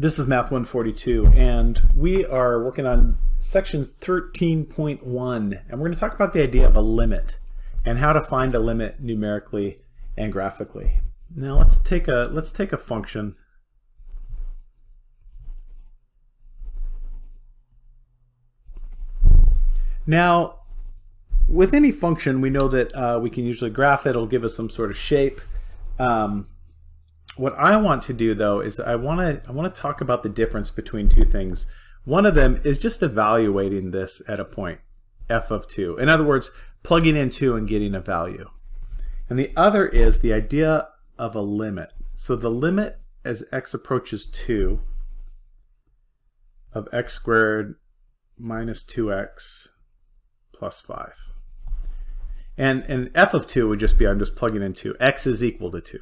This is Math 142, and we are working on sections 13.1, and we're going to talk about the idea of a limit and how to find a limit numerically and graphically. Now let's take a let's take a function. Now, with any function, we know that uh, we can usually graph it. It'll give us some sort of shape. Um, what I want to do though is I want to I want to talk about the difference between two things. One of them is just evaluating this at a point f of 2. In other words, plugging in 2 and getting a value. And the other is the idea of a limit. So the limit as x approaches 2 of x squared minus 2x plus 5. And, and f of 2 would just be, I'm just plugging in 2. x is equal to 2.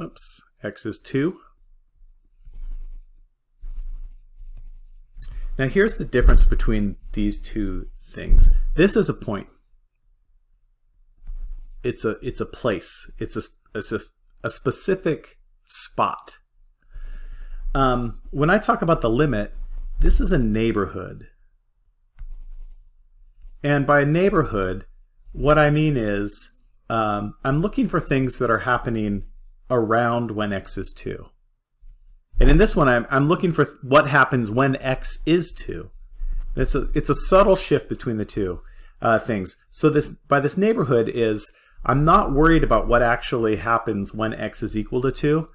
Oops, x is 2. Now here's the difference between these two things. This is a point. It's a it's a place. It's a it's a, a specific spot. Um, when I talk about the limit, this is a neighborhood. And by neighborhood, what I mean is um, I'm looking for things that are happening around when x is 2. And in this one, I'm, I'm looking for what happens when x is 2. It's a, it's a subtle shift between the two uh, things. So this by this neighborhood is I'm not worried about what actually happens when x is equal to 2.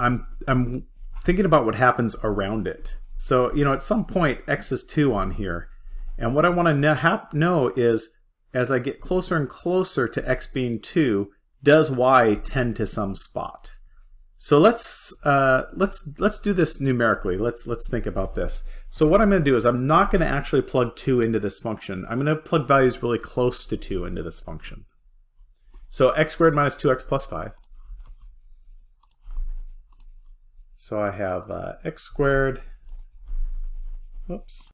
I'm, I'm thinking about what happens around it. So, you know, at some point, x is 2 on here. And what I want to know is, as I get closer and closer to x being 2, does y tend to some spot? So let's uh, let's let's do this numerically. Let's let's think about this. So what I'm going to do is I'm not going to actually plug 2 into this function. I'm going to plug values really close to 2 into this function. So x squared minus 2x plus 5. So I have uh, x squared, Oops.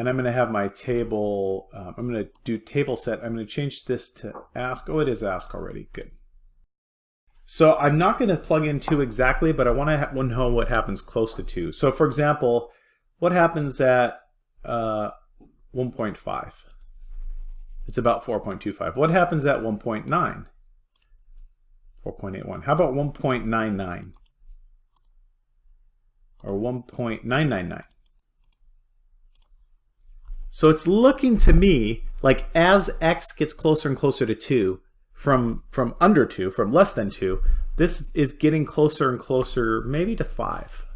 And I'm going to have my table, um, I'm going to do table set. I'm going to change this to ask. Oh, it is ask already. Good. So I'm not going to plug in 2 exactly, but I want to know what happens close to 2. So for example, what happens at uh, 1.5? It's about 4.25. What happens at 1.9? 4.81. How about 1.99? Or 1.999? So it's looking to me like as x gets closer and closer to 2, from, from under 2, from less than 2, this is getting closer and closer maybe to 5.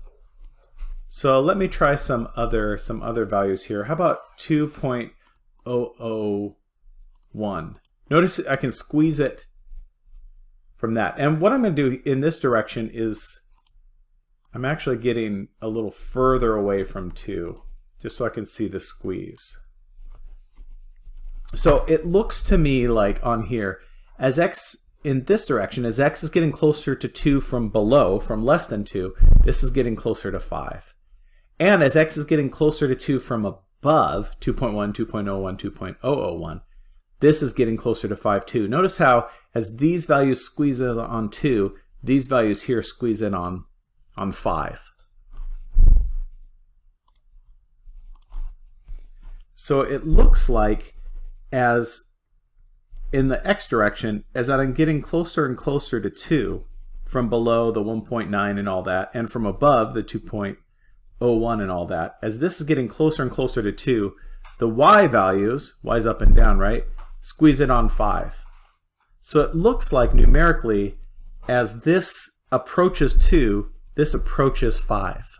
So let me try some other some other values here. How about 2.001? Notice I can squeeze it from that. And what I'm going to do in this direction is I'm actually getting a little further away from 2 just so I can see the squeeze. So it looks to me like on here, as x in this direction, as x is getting closer to 2 from below, from less than 2, this is getting closer to 5. And as x is getting closer to 2 from above, 2.1, 2.01, 2.001, this is getting closer to 5 too. Notice how as these values squeeze in on 2, these values here squeeze in on, on 5. So it looks like as in the x direction, as I'm getting closer and closer to 2 from below the 1.9 and all that, and from above the 2.01 and all that, as this is getting closer and closer to 2, the y values, y's up and down, right, squeeze it on 5. So it looks like numerically, as this approaches 2, this approaches 5.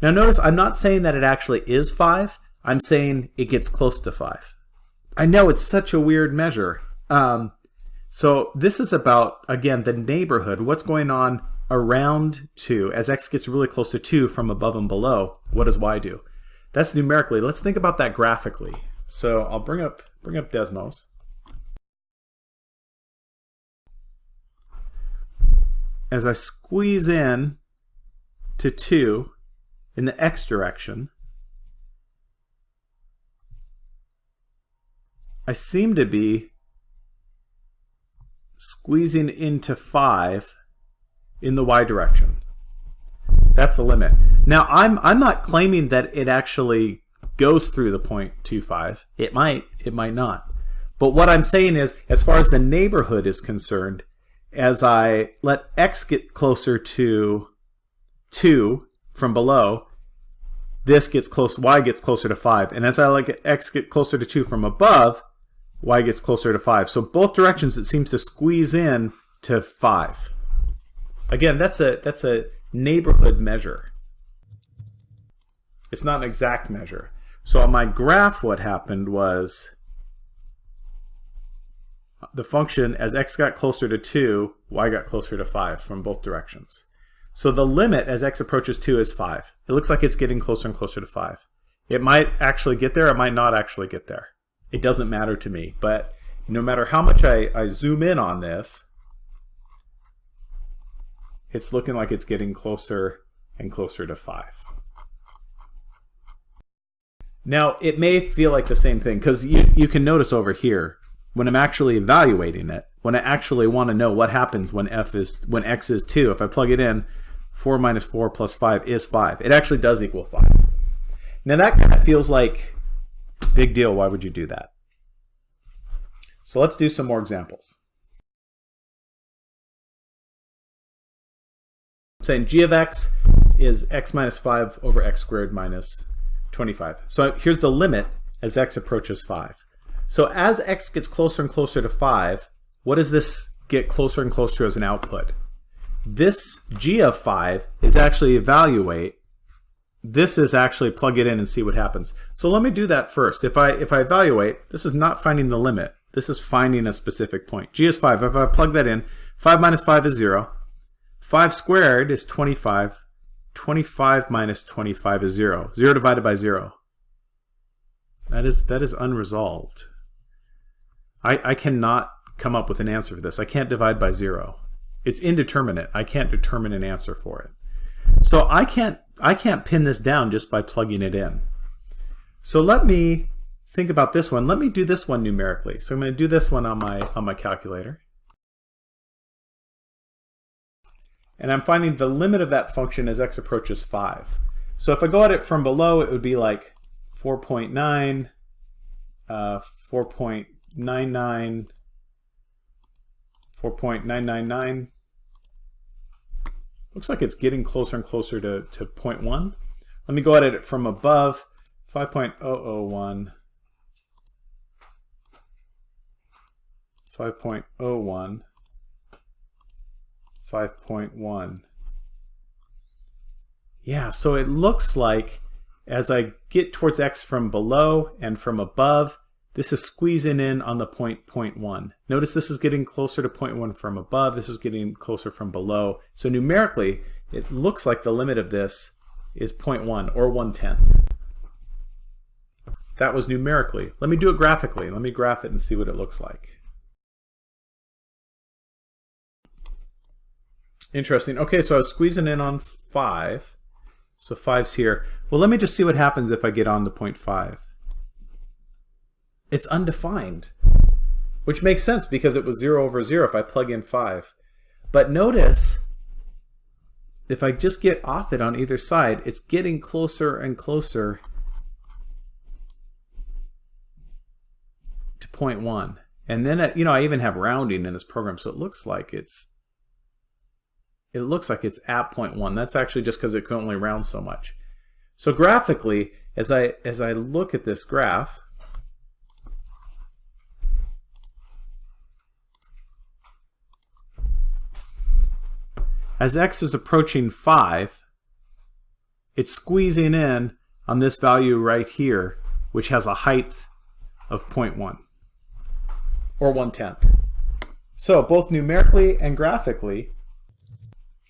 Now notice I'm not saying that it actually is 5, I'm saying it gets close to 5. I know it's such a weird measure. Um, so this is about, again, the neighborhood. What's going on around 2? As x gets really close to 2 from above and below, what does y do? That's numerically. Let's think about that graphically. So I'll bring up, bring up Desmos. As I squeeze in to 2 in the x direction, I seem to be squeezing into 5 in the y direction. That's the limit. Now, I'm, I'm not claiming that it actually goes through the 0.25. It might, it might not. But what I'm saying is, as far as the neighborhood is concerned, as I let x get closer to 2 from below, this gets close, y gets closer to 5. And as I let x get closer to 2 from above, y gets closer to 5. So both directions it seems to squeeze in to 5. Again, that's a, that's a neighborhood measure. It's not an exact measure. So on my graph what happened was the function as x got closer to 2, y got closer to 5 from both directions. So the limit as x approaches 2 is 5. It looks like it's getting closer and closer to 5. It might actually get there, it might not actually get there. It doesn't matter to me, but no matter how much I, I zoom in on this, it's looking like it's getting closer and closer to 5. Now, it may feel like the same thing, because you, you can notice over here, when I'm actually evaluating it, when I actually want to know what happens when f is when x is 2, if I plug it in, 4 minus 4 plus 5 is 5. It actually does equal 5. Now that kind of feels like big deal. Why would you do that? So let's do some more examples. I'm saying g of x is x minus 5 over x squared minus 25. So here's the limit as x approaches 5. So as x gets closer and closer to 5, what does this get closer and closer to as an output? This g of 5 is actually evaluate. This is actually plug it in and see what happens. So let me do that first. If I, if I evaluate, this is not finding the limit. This is finding a specific point. g is 5. If I plug that in, 5 minus 5 is 0. 5 squared is 25. 25 minus 25 is 0. 0 divided by 0. That is, that is unresolved. I, I cannot come up with an answer for this. I can't divide by zero. It's indeterminate. I can't determine an answer for it. So I can't, I can't pin this down just by plugging it in. So let me think about this one. Let me do this one numerically. So I'm going to do this one on my, on my calculator. And I'm finding the limit of that function as x approaches 5. So if I go at it from below, it would be like 4.9, uh, 4. 99 4.999 looks like it's getting closer and closer to, to 0.1 let me go at it from above. 5.001 5.01 5.1 yeah so it looks like as I get towards x from below and from above this is squeezing in on the point, point 0.1. Notice this is getting closer to point 0.1 from above. This is getting closer from below. So numerically, it looks like the limit of this is 0.1 or 1 tenth. That was numerically. Let me do it graphically. Let me graph it and see what it looks like. Interesting. Okay, so I was squeezing in on 5. So 5's here. Well, let me just see what happens if I get on to 0.5 it's undefined, which makes sense because it was 0 over 0 if I plug in 5. But notice, if I just get off it on either side, it's getting closer and closer to 0.1. And then, uh, you know, I even have rounding in this program, so it looks like it's it looks like it's at 0.1. That's actually just because it can only round so much. So graphically, as I as I look at this graph, As x is approaching 5, it's squeezing in on this value right here, which has a height of 0.1, or 1 tenth. So both numerically and graphically,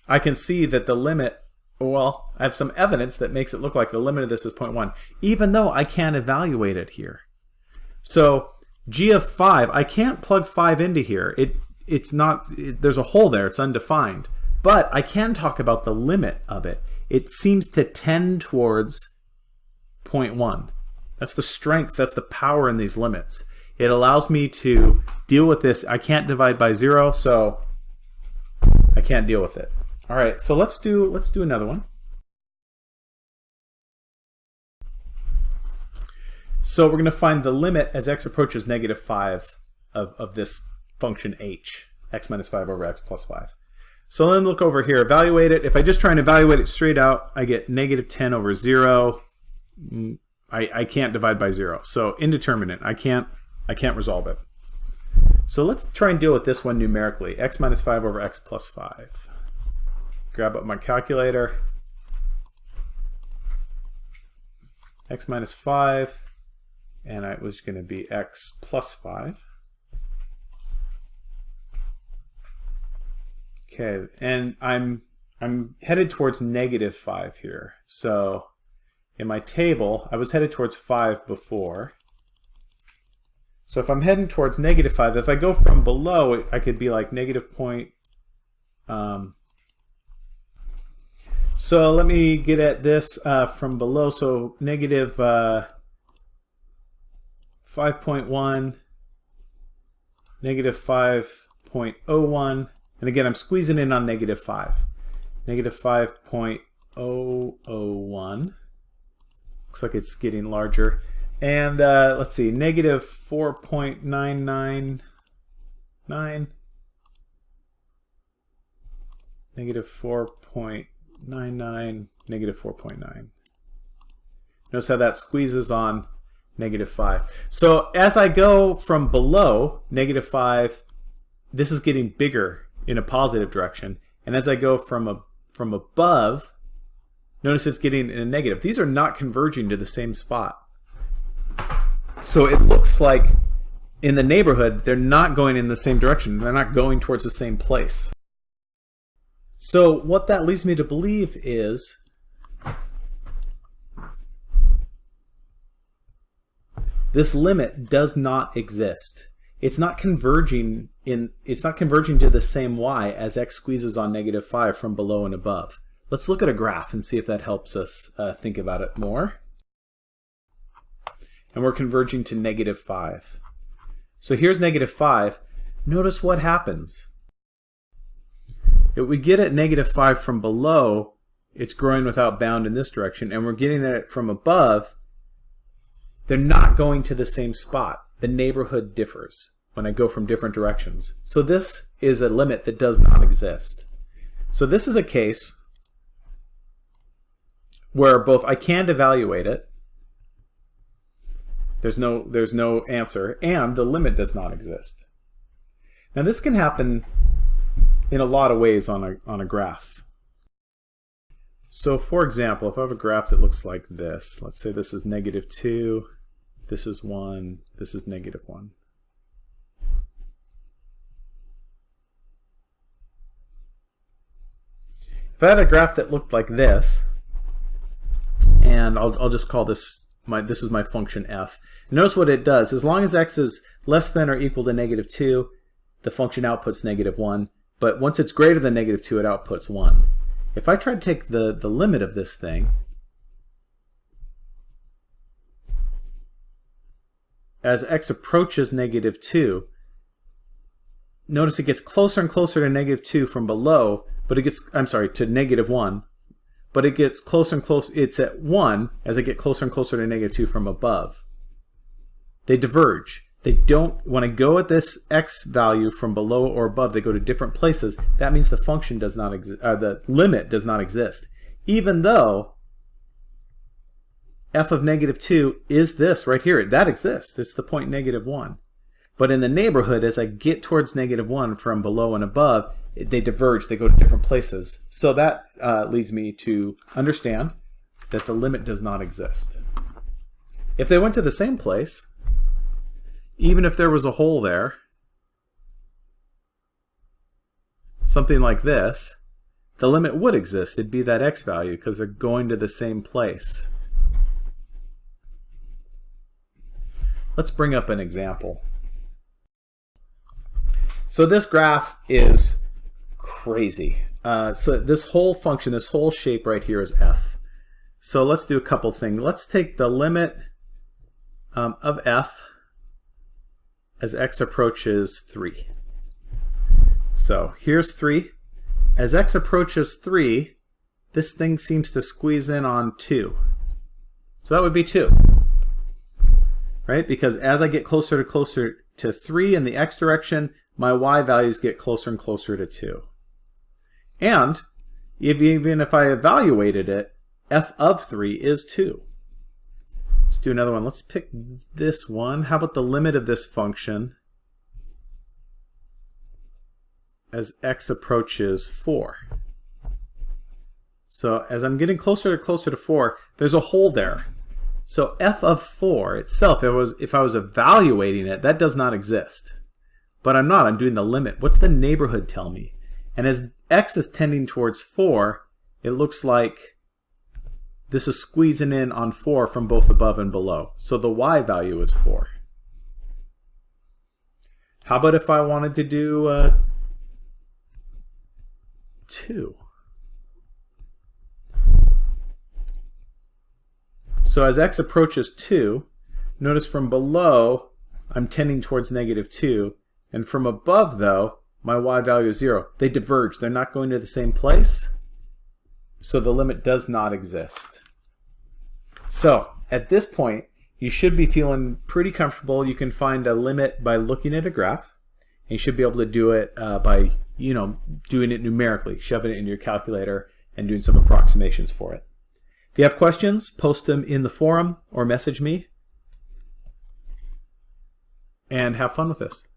I can see that the limit, well, I have some evidence that makes it look like the limit of this is 0.1, even though I can't evaluate it here. So g of 5, I can't plug 5 into here. It, it's not, it, there's a hole there, it's undefined. But I can talk about the limit of it. It seems to tend towards 0.1. That's the strength, that's the power in these limits. It allows me to deal with this. I can't divide by zero, so I can't deal with it. All right, so let's do let's do another one. So we're going to find the limit as x approaches negative 5 of, of this function h, x minus 5 over x plus 5. So then look over here, evaluate it. If I just try and evaluate it straight out, I get negative 10 over 0. Mm, I, I can't divide by 0. So indeterminate. I can't, I can't resolve it. So let's try and deal with this one numerically. x minus 5 over x plus 5. Grab up my calculator. x minus 5, and it was going to be x plus 5. Okay, and I'm I'm headed towards negative 5 here. So in my table, I was headed towards 5 before. So if I'm heading towards negative 5, if I go from below, I could be like negative point. Um, so let me get at this uh, from below. So negative uh, 5.1, negative 5.01, and again, I'm squeezing in on negative 5. Negative 5.001. Looks like it's getting larger. And uh, let's see, negative 4.999. Negative 4.99, negative 4.9. Notice how that squeezes on negative 5. So as I go from below negative 5, this is getting bigger in a positive direction. And as I go from a, from above, notice it's getting in a negative. These are not converging to the same spot. So it looks like in the neighborhood, they're not going in the same direction. They're not going towards the same place. So what that leads me to believe is this limit does not exist it's not converging in it's not converging to the same y as x squeezes on negative 5 from below and above. Let's look at a graph and see if that helps us uh, think about it more. And we're converging to negative 5. So here's negative 5. Notice what happens. If we get at negative 5 from below, it's growing without bound in this direction, and we're getting at it from above, they're not going to the same spot the neighborhood differs when I go from different directions. So this is a limit that does not exist. So this is a case where both I can't evaluate it, there's no, there's no answer, and the limit does not exist. Now this can happen in a lot of ways on a, on a graph. So for example, if I have a graph that looks like this, let's say this is negative 2, this is 1. This is negative 1. If I had a graph that looked like this, and I'll, I'll just call this my this is my function f. Notice what it does. As long as x is less than or equal to negative 2, the function outputs negative 1. But once it's greater than negative 2, it outputs 1. If I try to take the, the limit of this thing, as x approaches negative 2, notice it gets closer and closer to negative 2 from below, but it gets, I'm sorry, to negative 1, but it gets closer and closer, it's at 1 as I get closer and closer to negative 2 from above. They diverge. They don't, when I go at this x value from below or above, they go to different places. That means the function does not exist, uh, the limit does not exist. Even though f of negative 2 is this right here. That exists. It's the point negative 1. But in the neighborhood, as I get towards negative 1 from below and above, they diverge. They go to different places. So that uh, leads me to understand that the limit does not exist. If they went to the same place, even if there was a hole there, something like this, the limit would exist. It'd be that x value because they're going to the same place. Let's bring up an example. So this graph is crazy. Uh, so this whole function, this whole shape right here is f. So let's do a couple things. Let's take the limit um, of f as x approaches 3. So here's 3. as x approaches 3, this thing seems to squeeze in on 2. So that would be 2. Right? Because as I get closer to closer to 3 in the x direction, my y values get closer and closer to 2. And if, even if I evaluated it, f of 3 is 2. Let's do another one. Let's pick this one. How about the limit of this function as x approaches 4? So as I'm getting closer and closer to 4, there's a hole there. So f of 4 itself, if I, was, if I was evaluating it, that does not exist. But I'm not. I'm doing the limit. What's the neighborhood tell me? And as x is tending towards 4, it looks like this is squeezing in on 4 from both above and below. So the y value is 4. How about if I wanted to do uh, 2? So as x approaches 2, notice from below I'm tending towards negative 2, and from above though, my y value is 0. They diverge. They're not going to the same place. So the limit does not exist. So at this point, you should be feeling pretty comfortable. You can find a limit by looking at a graph. And you should be able to do it uh, by, you know, doing it numerically, shoving it in your calculator and doing some approximations for it. If you have questions, post them in the forum or message me. And have fun with this.